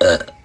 Uh.